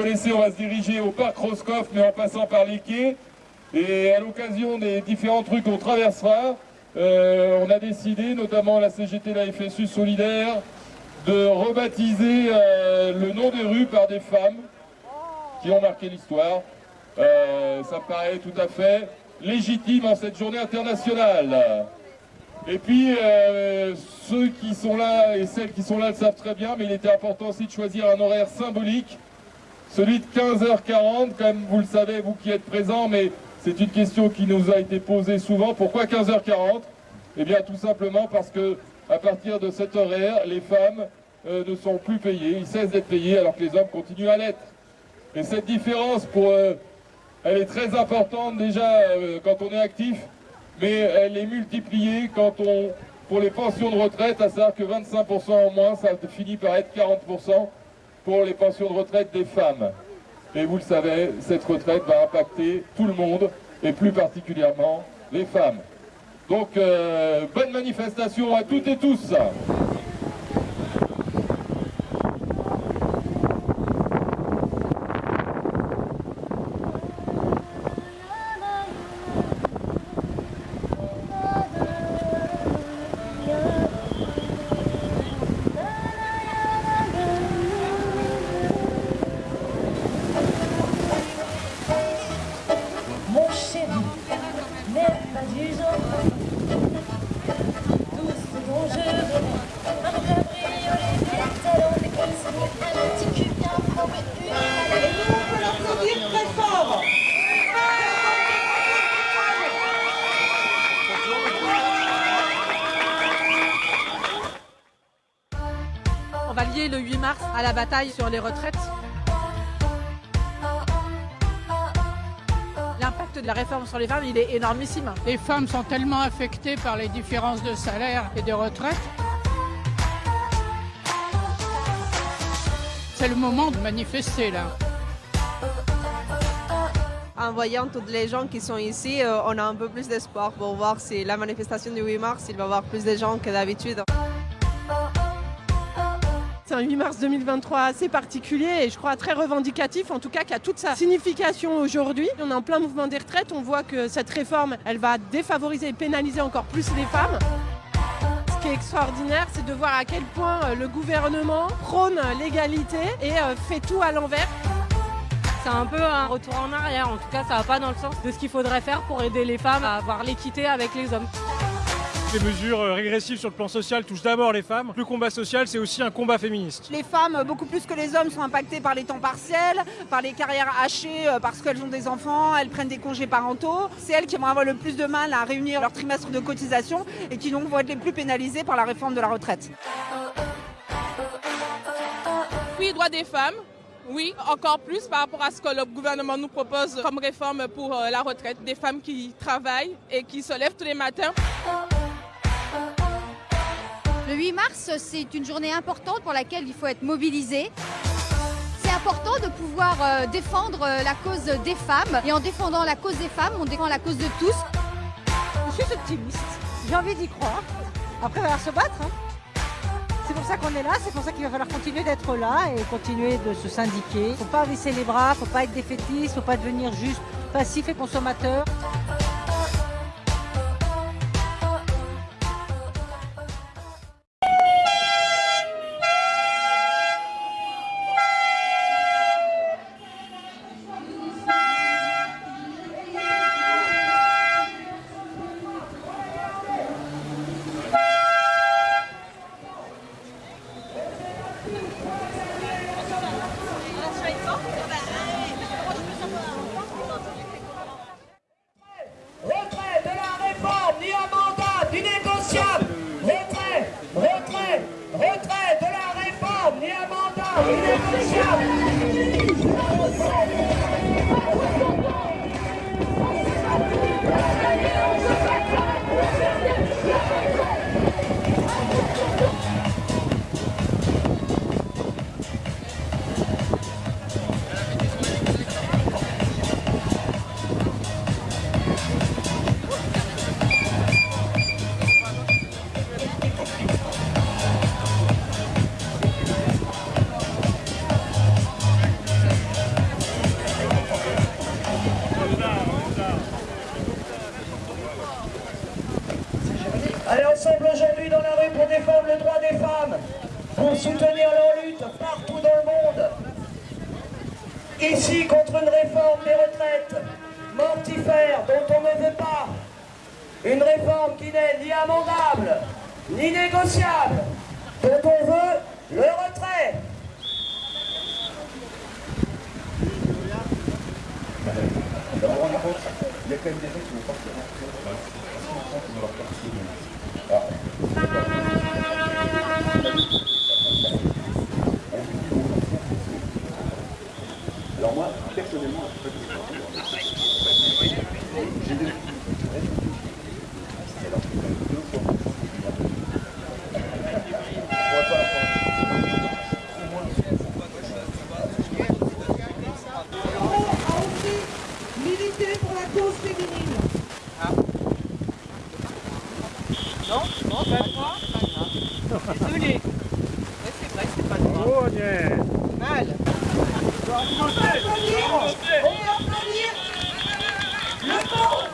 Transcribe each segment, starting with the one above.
connaissez, on va se diriger au parc Roscoff, mais en passant par les quais. Et à l'occasion des différents trucs qu'on traversera, euh, on a décidé, notamment la CGT, la FSU Solidaire, de rebaptiser euh, le nom des rues par des femmes qui ont marqué l'histoire. Euh, ça paraît tout à fait légitime en cette journée internationale. Et puis, ceux qui sont là et celles qui sont là le savent très bien, mais il était important aussi de choisir un horaire symbolique, celui de 15h40, comme vous le savez, vous qui êtes présents, mais c'est une question qui nous a été posée souvent. Pourquoi 15h40 Eh bien tout simplement parce que à partir de cet horaire, les femmes euh, ne sont plus payées, ils cessent d'être payés alors que les hommes continuent à l'être. Et cette différence, pour, euh, elle est très importante déjà euh, quand on est actif, mais elle est multipliée quand on, pour les pensions de retraite, à savoir que 25% en moins, ça finit par être 40% pour les pensions de retraite des femmes. Et vous le savez, cette retraite va impacter tout le monde, et plus particulièrement les femmes. Donc, euh, bonne manifestation à toutes et tous le 8 mars à la bataille sur les retraites. L'impact de la réforme sur les femmes, il est énormissime. Les femmes sont tellement affectées par les différences de salaire et de retraite. C'est le moment de manifester là. En voyant toutes les gens qui sont ici, euh, on a un peu plus d'espoir pour voir si la manifestation du 8 mars, il va y avoir plus de gens que d'habitude. C'est un 8 mars 2023 assez particulier et je crois très revendicatif, en tout cas qui a toute sa signification aujourd'hui. On est en plein mouvement des retraites, on voit que cette réforme, elle va défavoriser et pénaliser encore plus les femmes. Ce qui est extraordinaire, c'est de voir à quel point euh, le gouvernement prône l'égalité et euh, fait tout à l'envers. C'est un peu un retour en arrière, en tout cas ça va pas dans le sens de ce qu'il faudrait faire pour aider les femmes à avoir l'équité avec les hommes. Les mesures euh, régressives sur le plan social touchent d'abord les femmes. Le combat social, c'est aussi un combat féministe. Les femmes, beaucoup plus que les hommes, sont impactées par les temps partiels, par les carrières hachées euh, parce qu'elles ont des enfants, elles prennent des congés parentaux. C'est elles qui vont avoir le plus de mal à réunir leur trimestre de cotisation et qui donc vont être les plus pénalisées par la réforme de la retraite. Oui, droit des femmes, oui, encore plus par rapport à ce que le gouvernement nous propose comme réforme pour euh, la retraite. Des femmes qui travaillent et qui se lèvent tous les matins. Le 8 mars, c'est une journée importante pour laquelle il faut être mobilisé. C'est important de pouvoir euh, défendre euh, la cause des femmes. Et en défendant la cause des femmes, on défend la cause de tous. Je suis optimiste. J'ai envie d'y croire. Après, il va falloir se battre. Hein. C'est pour ça qu'on est là, c'est pour ça qu'il va falloir continuer d'être là et continuer de se syndiquer. Il faut pas baisser les bras, il faut pas être défaitiste, il faut pas devenir juste passif et consommateur. Ici contre une réforme des retraites mortifère dont on ne veut pas. Une réforme qui n'est ni amendable, ni négociable, dont on veut le retrait. Personnellement, j'ai deux pour la cause féminine. Non, non, pas moi. Désolé. Mais c'est vrai, c'est pas moi. Oh, yeah. Mal. On va applaudir, on va applaudir le bon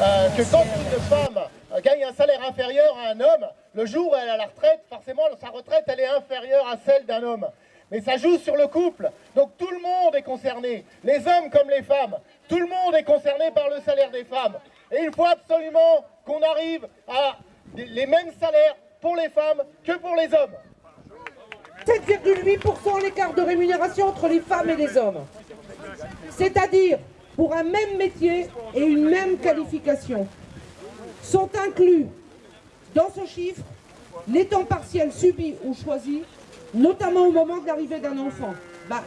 Euh, que quand une femme euh, gagne un salaire inférieur à un homme, le jour où elle a la retraite, forcément sa retraite elle est inférieure à celle d'un homme. Mais ça joue sur le couple, donc tout le monde est concerné, les hommes comme les femmes, tout le monde est concerné par le salaire des femmes. Et il faut absolument qu'on arrive à les mêmes salaires pour les femmes que pour les hommes. 7,8% l'écart de rémunération entre les femmes et les hommes. C'est-à-dire, pour un même métier et une même qualification, sont inclus dans ce chiffre les temps partiels subis ou choisis, notamment au moment de l'arrivée d'un enfant. Bah,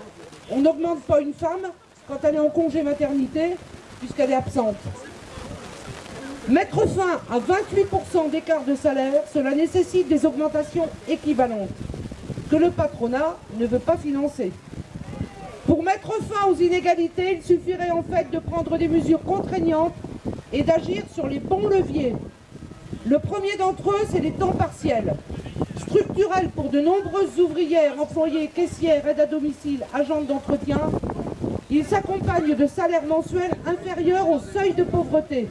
on n'augmente pas une femme quand elle est en congé maternité, puisqu'elle est absente. Mettre fin à 28% d'écart de salaire, cela nécessite des augmentations équivalentes que le patronat ne veut pas financer. Pour mettre fin aux inégalités, il suffirait en fait de prendre des mesures contraignantes et d'agir sur les bons leviers. Le premier d'entre eux, c'est les temps partiels. Structurels pour de nombreuses ouvrières, employées, caissières, aides à domicile, agentes d'entretien, ils s'accompagnent de salaires mensuels inférieurs au seuil de pauvreté,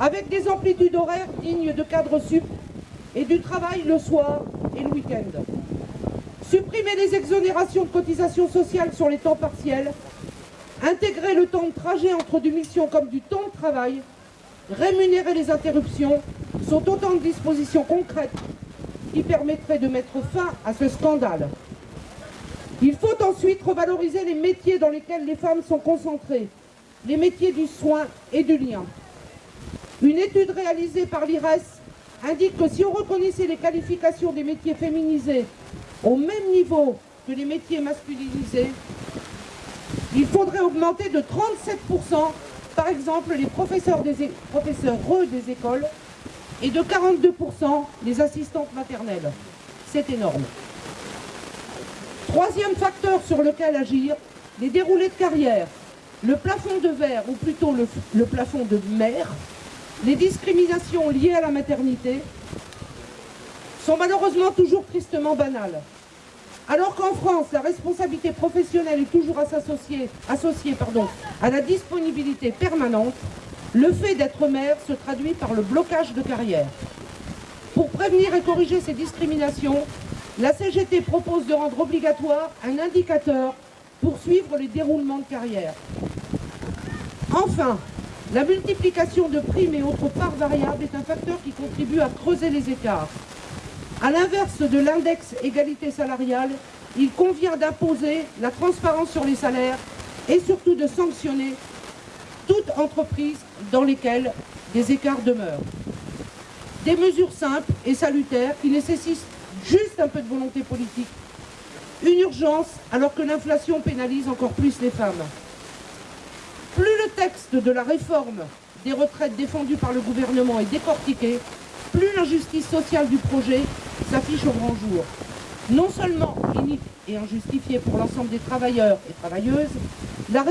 avec des amplitudes horaires dignes de cadres sup et du travail le soir et le week-end. Supprimer les exonérations de cotisations sociales sur les temps partiels, intégrer le temps de trajet entre deux missions comme du temps de travail, rémunérer les interruptions, sont autant de dispositions concrètes qui permettraient de mettre fin à ce scandale. Il faut ensuite revaloriser les métiers dans lesquels les femmes sont concentrées, les métiers du soin et du lien. Une étude réalisée par l'IRES indique que si on reconnaissait les qualifications des métiers féminisés au même niveau que les métiers masculinisés, il faudrait augmenter de 37%, par exemple, les professeurs, des professeurs des écoles et de 42% les assistantes maternelles. C'est énorme. Troisième facteur sur lequel agir, les déroulés de carrière, le plafond de verre, ou plutôt le, plafond de mer, les discriminations liées à la maternité sont malheureusement toujours tristement banales. Alors qu'en France, la responsabilité professionnelle est toujours associée, à la disponibilité permanente, le fait d'être mère se traduit par le blocage de carrière. Pour prévenir et corriger ces discriminations, la CGT propose de rendre obligatoire un indicateur pour suivre les déroulements de carrière. Enfin, la multiplication de primes et autres parts variables est un facteur qui contribue à creuser les écarts. À l'inverse de l'index égalité salariale, il convient d'imposer la transparence sur les salaires et surtout de sanctionner toute entreprise dans lesquelles des écarts demeurent. Des mesures simples et salutaires qui nécessitent juste un peu de volonté politique. Une urgence alors que l'inflation pénalise encore plus les femmes. Plus le texte de la réforme des retraites défendu par le gouvernement est décortiqué, plus l'injustice sociale du projet s'affiche au grand jour. Non seulement inique et injustifiée pour l'ensemble des travailleurs et travailleuses, la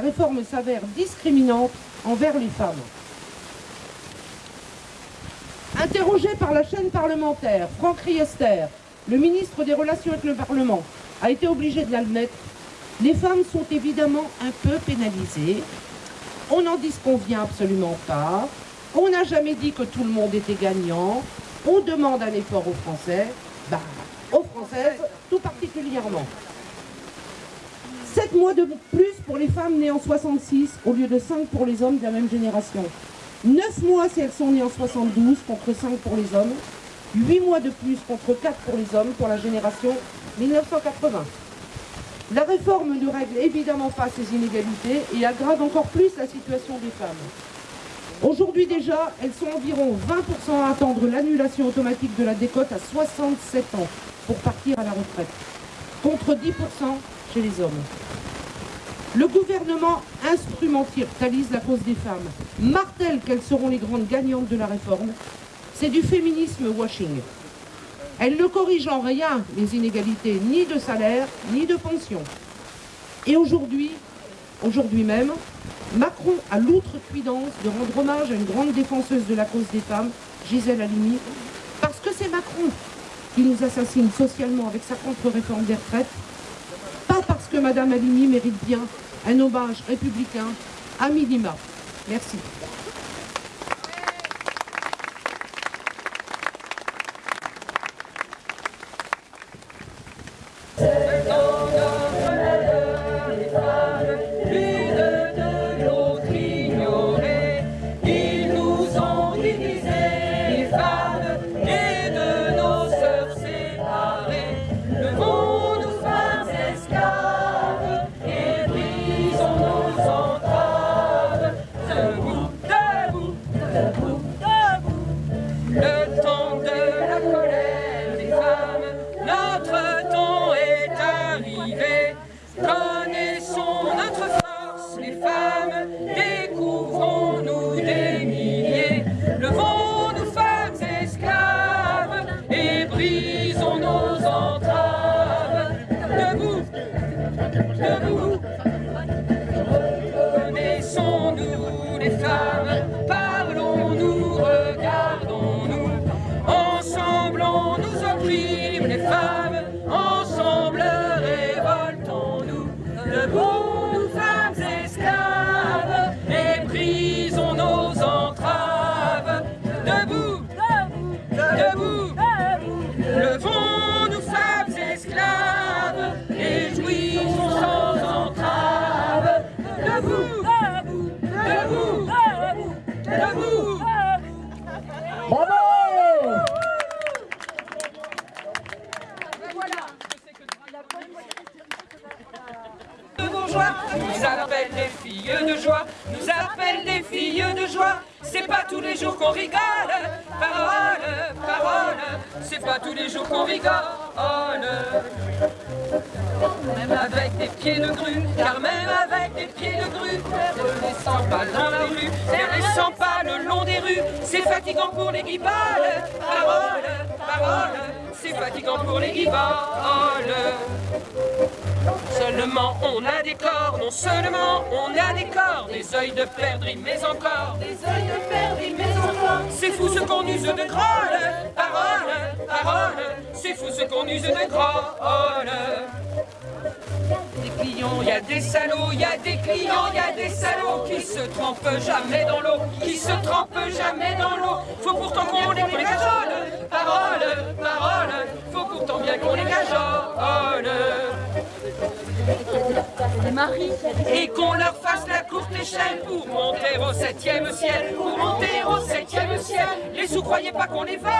réforme, s'avère discriminante envers les femmes. Interrogé par la chaîne parlementaire, Franck Riester, le ministre des Relations avec le Parlement, a été obligé de l'admettre. Les femmes sont évidemment un peu pénalisées. On n'en disconvient absolument pas. On n'a jamais dit que tout le monde était gagnant. On demande un effort aux Français, bah, aux Françaises tout particulièrement. 7 mois de plus pour les femmes nées en 66 au lieu de 5 pour les hommes de la même génération. 9 mois si elles sont nées en 72 contre 5 pour les hommes. 8 mois de plus contre 4 pour les hommes pour la génération 1980. La réforme ne règle évidemment pas ces inégalités et aggrave encore plus la situation des femmes. Aujourd'hui déjà, elles sont environ 20% à attendre l'annulation automatique de la décote à 67 ans pour partir à la retraite, contre 10% chez les hommes. Le gouvernement instrumentalise la cause des femmes, martèle qu'elles seront les grandes gagnantes de la réforme. C'est du féminisme washing. Elle ne corrige en rien les inégalités ni de salaire ni de pension. Et aujourd'hui, aujourd'hui même, Macron a l'outrecuidance de rendre hommage à une grande défenseuse de la cause des femmes, Gisèle Halimi, parce que c'est Macron qui nous assassine socialement avec sa contre-réforme des retraites, que Madame Halimi mérite bien un hommage républicain à minima. Merci. Nous appellent des filles de joie, nous appellent des filles de joie. C'est pas tous les jours qu'on rigole, parole, parole, c'est pas tous les jours qu'on rigole. Même avec des pieds de grue, car même avec des pieds de grue, ne les sent pas dans la rue, ne les sent pas le long des rues, c'est fatigant pour les guiballes. Parole, parole, c'est fatigant pour les guiballes. Seulement on a des corps, non seulement on a des corps, des œils de perdrix, mais encore des œils de perdrix, mais encore. C'est fou ce qu'on use de grolle, parole, parole, c'est fou ce qu'on use de grolle. Des clients, il y a des salauds, il y a des clients, il y a des salauds qui se trempent jamais dans l'eau, qui se trempent jamais dans l'eau. Faut pourtant qu'on les, qu'on les cajole, parole, parole, faut pourtant bien qu'on les cajole. Et qu'on leur fasse la courte échelle pour monter au septième ciel, pour monter au septième ciel. Les sous, croyez pas qu'on les vole,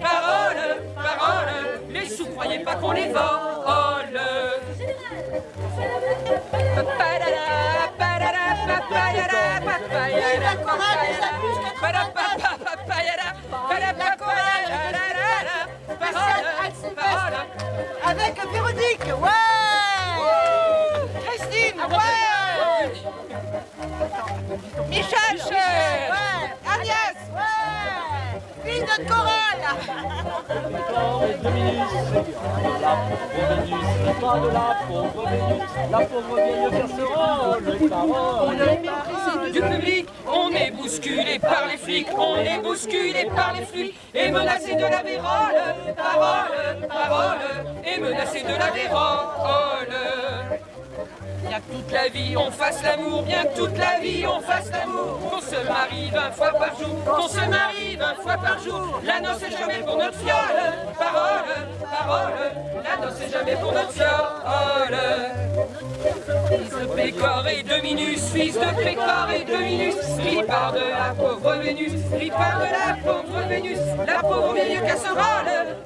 parole, parole, les sous, croyez pas qu'on les vole. Avec Véronique, ouais Christine, ouais Michel, ouais Agnès, ouais Fille de chorale pas de la pauvre Vénus, la pauvre vieille casserole, On est du public, on est bousculé par les flics, on est bousculé par les flics, et menacé de la vérole, parole, parole, et menacé de la vérole. Bien que toute la vie on fasse l'amour, bien que toute la vie on fasse l'amour, qu'on se marie vingt fois par jour, qu'on se marie vingt fois par jour, la noce est jamais pour notre fiole, parole, parole, la noce est jamais pour notre fiole. Fils de Pécor et de Minus, fils de Pécor et de Minus, ripard de la pauvre Vénus, ripard de la pauvre Vénus, la pauvre vieille casserole,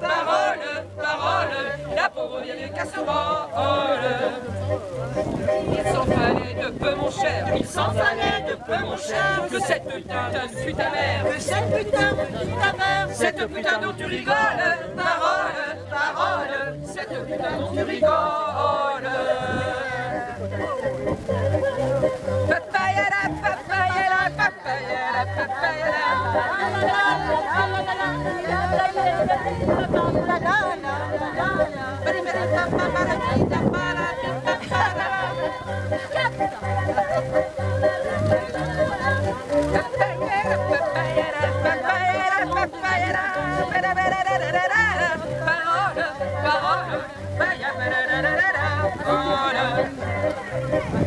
pauvre vieille casserole. Il s'en fallait de peu mon cher, il s'en fallait de peu mon cher, que cette putain fut ta mère, que cette putain fut ta mère, cette putain dont tu rigoles, parole, parole, cette putain dont tu rigoles. Papaya la papaya la papaya la papaya Parole, parole,